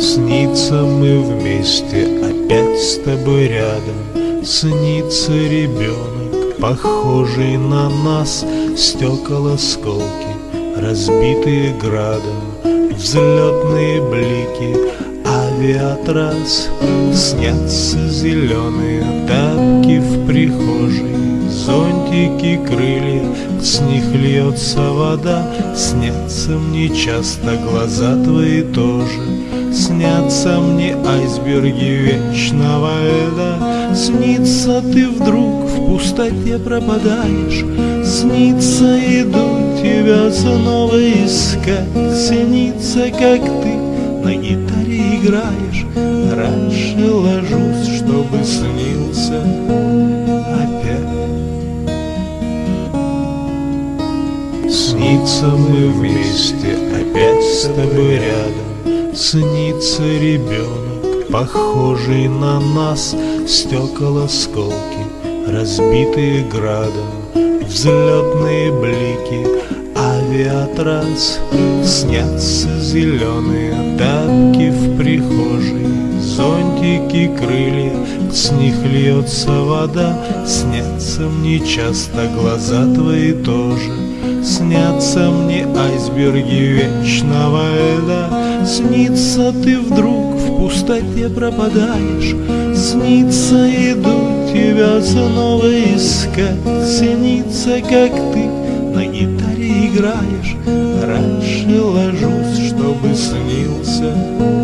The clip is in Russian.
Снится мы вместе, опять с тобой рядом. Снится ребенок, похожий на нас. Стекол осколки, разбитые градом. Взлетные блики, авиатрас. Снятся зеленые тапки в прихожей. Зонтики, крылья, с них льется вода. Снятся мне часто глаза твои тоже Снятся мне айсберги вечного льда. Снится ты вдруг в пустоте пропадаешь. Снится иду тебя снова искать. Снится, как ты на гитаре играешь. Раньше ложусь, чтобы снился опять. Снится мы вместе, опять с тобой рядом Снится ребенок, похожий на нас. Стекол осколки, разбитые градом. Взлетные блики, авиатрас. Снятся зеленые тапки в прихожей. Зонтики, крылья, с них льется вода. Снятся мне часто глаза твои тоже. Снятся мне айсберги вечного льда Снится ты вдруг в пустоте пропадаешь. Снится иду тебя снова искать. Снится, как ты на гитаре играешь. Раньше ложусь, чтобы снился